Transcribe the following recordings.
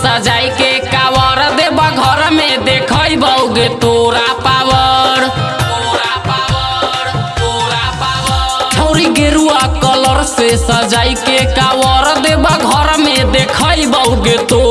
सजाई के कावर देव घर में देख बउगे तोरा पावर। पावर छौरी गेरुआ कलर से सजाई के कावर देव घर में देख बउगे तो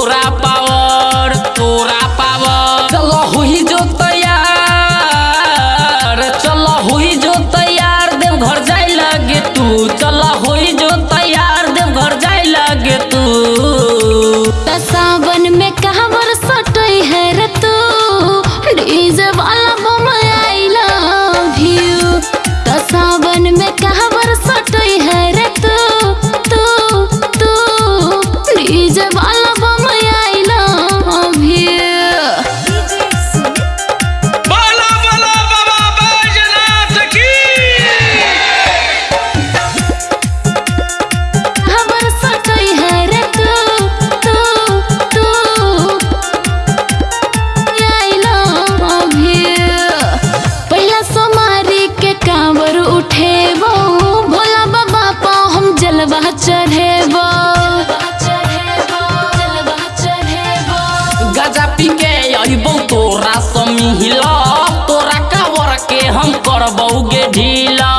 हम करबौगे ढीला।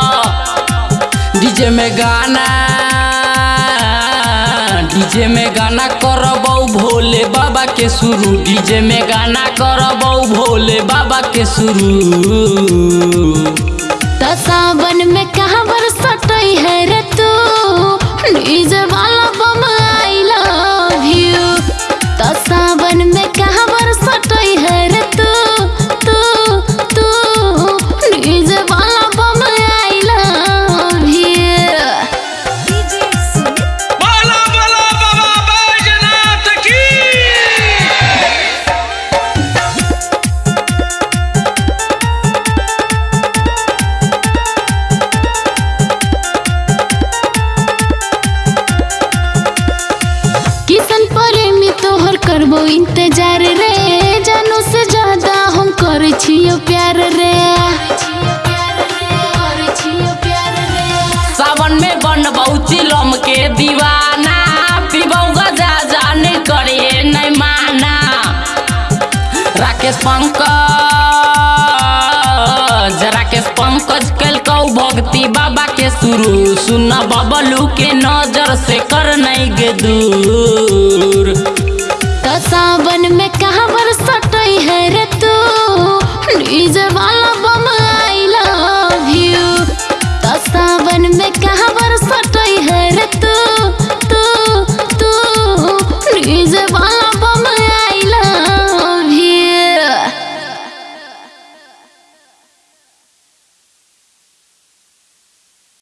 डीजे में गाना डीजे में गाना करबौ भोले बाबा के शुरू। डीजे में गाना करबौ भोले बाबा के शुरू। सावन में कहाँ बरसत है करबो इंतज़ार रे जानू से ज़्यादा हम कर छियो प्यार रे। सावन में बनबौ चिलम के दीवाना, पीबौ गजा जाने करे नहीं माना राकेश पंकज राकेश पंकज कलकौ भक्ति बाबा के शुरू सुन बबलू के नज़र से कर नहीं गे दूर। सावन में कहवर